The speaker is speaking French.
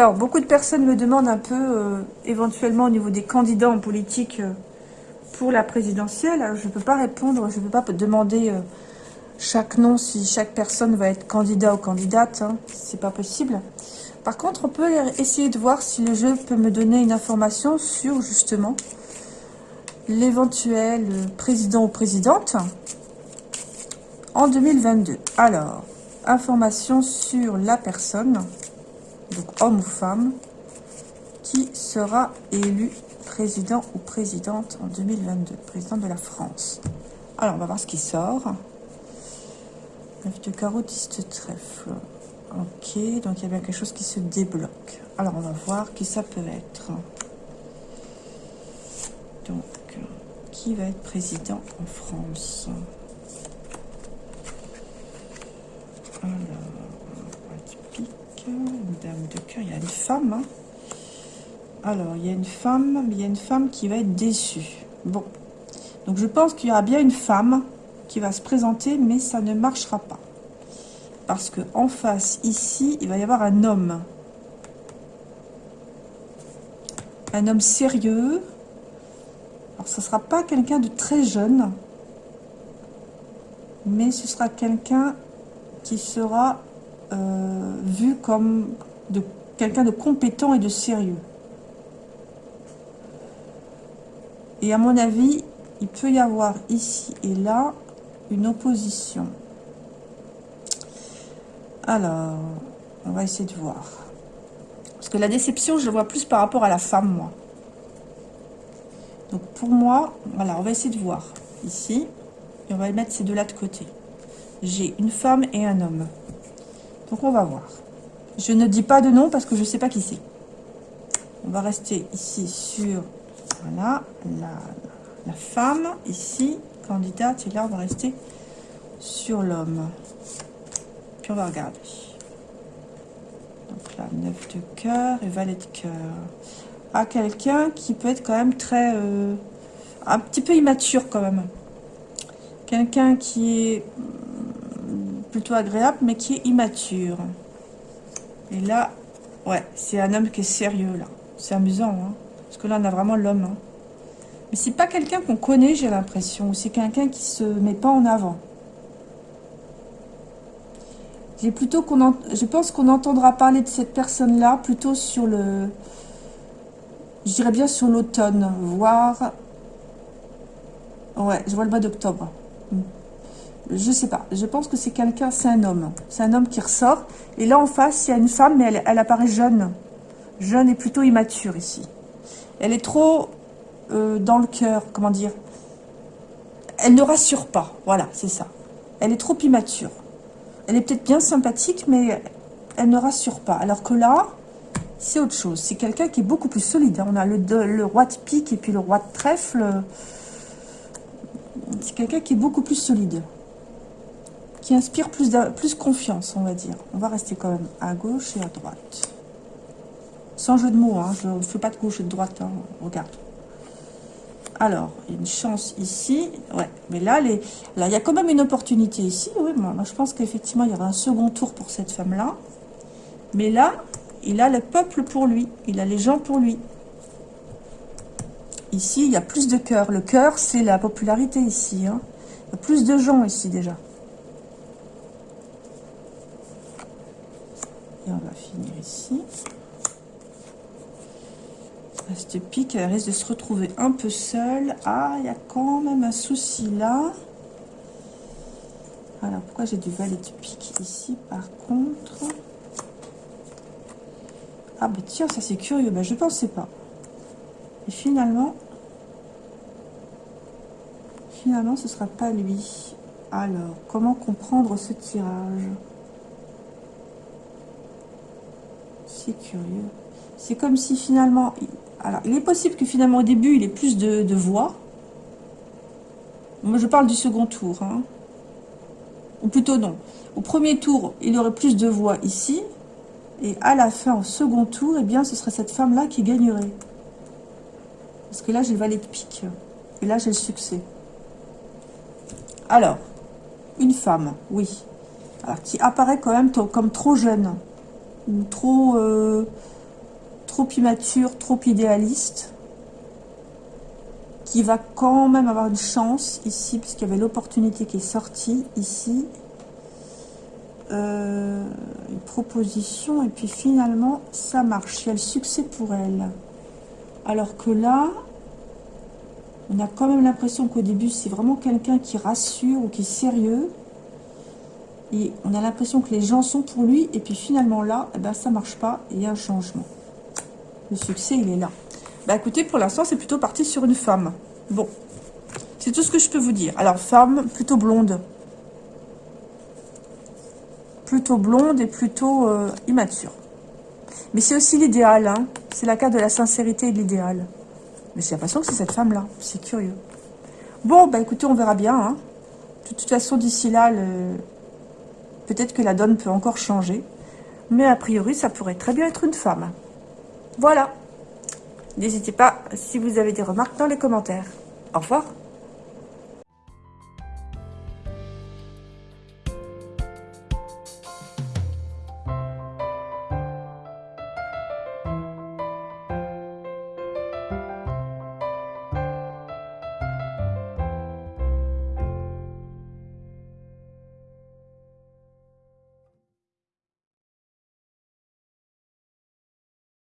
Alors, beaucoup de personnes me demandent un peu, euh, éventuellement au niveau des candidats en politique euh, pour la présidentielle. Je ne peux pas répondre, je ne peux pas demander euh, chaque nom si chaque personne va être candidat ou candidate. Hein, C'est pas possible. Par contre, on peut essayer de voir si le jeu peut me donner une information sur justement l'éventuel président ou présidente en 2022. Alors, information sur la personne, donc homme ou femme, qui sera élu président ou présidente en 2022, président de la France. Alors, on va voir ce qui sort. 9 de carreau, 10 de trèfle. Ok, donc il y a bien quelque chose qui se débloque. Alors, on va voir qui ça peut être. Donc, qui va être président en France? Alors, une dame de cœur, il y a une femme. Hein. Alors, il y a une femme, mais il y a une femme qui va être déçue. Bon, donc je pense qu'il y aura bien une femme qui va se présenter, mais ça ne marchera pas. Parce que en face, ici, il va y avoir un homme. Un homme sérieux. Alors, ce ne sera pas quelqu'un de très jeune. Mais ce sera quelqu'un qui sera euh, vu comme de quelqu'un de compétent et de sérieux. Et à mon avis, il peut y avoir ici et là une opposition. Alors, on va essayer de voir. Parce que la déception, je le vois plus par rapport à la femme, moi. Donc pour moi, voilà, on va essayer de voir. Ici, et on va mettre ces deux-là de côté. J'ai une femme et un homme. Donc on va voir. Je ne dis pas de nom parce que je ne sais pas qui c'est. On va rester ici sur voilà, la, femme, ici, candidate, et là on va rester sur l'homme. Puis on va regarder. Donc là, 9 de cœur et valet de cœur. À quelqu'un qui peut être quand même très... Euh, un petit peu immature quand même. Quelqu'un qui est plutôt agréable, mais qui est immature. Et là, ouais, c'est un homme qui est sérieux, là. C'est amusant, hein. Parce que là, on a vraiment l'homme. Hein. Mais c'est pas quelqu'un qu'on connaît, j'ai l'impression. C'est quelqu'un qui se met pas en avant. J'ai plutôt qu'on Je pense qu'on entendra parler de cette personne-là plutôt sur le... Je dirais bien sur l'automne, voire... Ouais, je vois le mois d'octobre. Je sais pas. Je pense que c'est quelqu'un, c'est un homme. C'est un homme qui ressort. Et là, en face, il y a une femme, mais elle, apparaît jeune. Jeune et plutôt immature ici. Elle est trop euh, dans le cœur, comment dire. Elle ne rassure pas. Voilà, c'est ça. Elle est trop immature. Elle est peut-être bien sympathique, mais elle ne rassure pas. Alors que là, c'est autre chose. C'est quelqu'un qui est beaucoup plus solide. On a le, le roi de pique et puis le roi de trèfle. C'est quelqu'un qui est beaucoup plus solide inspire plus, plus confiance, on va dire. On va rester quand même à gauche et à droite. Sans jeu de mots, hein, je ne fais pas de gauche et de droite, hein, regarde. Alors, une chance ici, ouais, mais là, les, là, il y a quand même une opportunité ici, oui, moi, je pense qu'effectivement, il y aura un second tour pour cette femme-là. Mais là, il a le peuple pour lui, il a les gens pour lui. Ici, il y a plus de cœur. Le cœur, c'est la popularité ici. Hein. Plus de gens ici déjà. on finir ici. Cette pique, elle risque de se retrouver un peu seule. Ah, il y a quand même un souci là. Alors, pourquoi j'ai du valet de pique ici, par contre? Ah, bah tiens, ça c'est curieux. Bah, je pensais pas. Et finalement... Finalement, ce sera pas lui. Alors, comment comprendre ce tirage? C'est curieux. C'est comme si finalement... Alors, il est possible que finalement au début, il ait plus de, voix. Moi, je parle du second tour. Hein. Ou plutôt non. Au premier tour, il aurait plus de voix ici. Et à la fin, au second tour, eh bien, ce serait cette femme-là qui gagnerait. Parce que là, j'ai le valet de pique. Et là, j'ai le succès. Alors, une femme, oui. Alors, qui apparaît quand même comme trop jeune trop... Euh, trop immature, trop idéaliste, qui va quand même avoir une chance ici, puisqu'il y avait l'opportunité qui est sortie ici. Euh, une proposition, et puis finalement, ça marche. Il y a le succès pour elle. Alors que là, on a quand même l'impression qu'au début, c'est vraiment quelqu'un qui rassure ou qui est sérieux. Et on a l'impression que les gens sont pour lui. Et puis finalement là, eh ben, marche pas. Il y a un changement. Le succès, il est là. Bah écoutez, pour l'instant, c'est plutôt parti sur une femme. Bon, c'est tout ce que je peux vous dire. Alors, femme plutôt blonde. Plutôt blonde et plutôt euh, immature. Mais c'est aussi l'idéal. Hein. C'est la carte de la sincérité et de l'idéal. Mais j'ai l'impression que c'est cette femme-là. C'est curieux. Bon, bah écoutez, on verra bien. Hein. De toute façon, d'ici là, peut-être que la donne peut encore changer. Mais a priori, ça pourrait très bien être une femme. Voilà. N'hésitez pas si vous avez des remarques dans les commentaires. Au revoir.